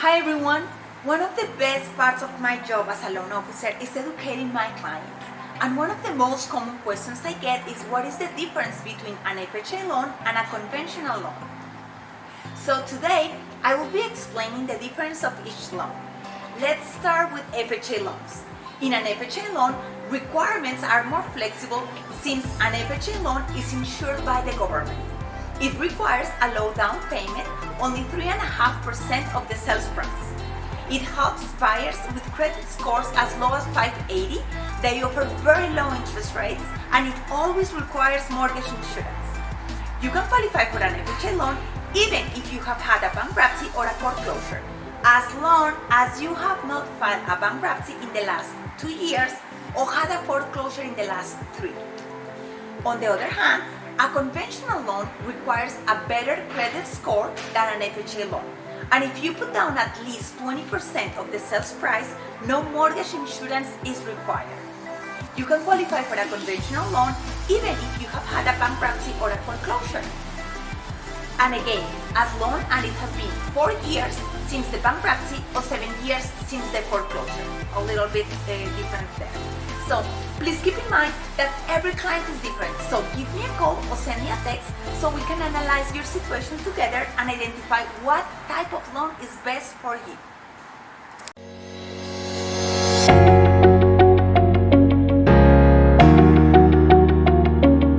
Hi everyone! One of the best parts of my job as a loan officer is educating my clients. And one of the most common questions I get is what is the difference between an FHA loan and a conventional loan? So today, I will be explaining the difference of each loan. Let's start with FHA loans. In an FHA loan, requirements are more flexible since an FHA loan is insured by the government. It requires a low down payment, only 3.5% of the sales price. It helps buyers with credit scores as low as 580. They offer very low interest rates and it always requires mortgage insurance. You can qualify for an FHA loan even if you have had a bankruptcy or a foreclosure, as long as you have not filed a bankruptcy in the last two years or had a foreclosure in the last three. On the other hand, a conventional loan requires a better credit score than an FHA loan. And if you put down at least 20% of the sales price, no mortgage insurance is required. You can qualify for a conventional loan even if you have had a bankruptcy or a foreclosure. And again, as long as it has been four years since the bankruptcy or seven years since the foreclosure. A little bit uh, different there. So please keep in mind that every client is different. So give me a call or send me a text so we can analyze your situation together and identify what type of loan is best for you.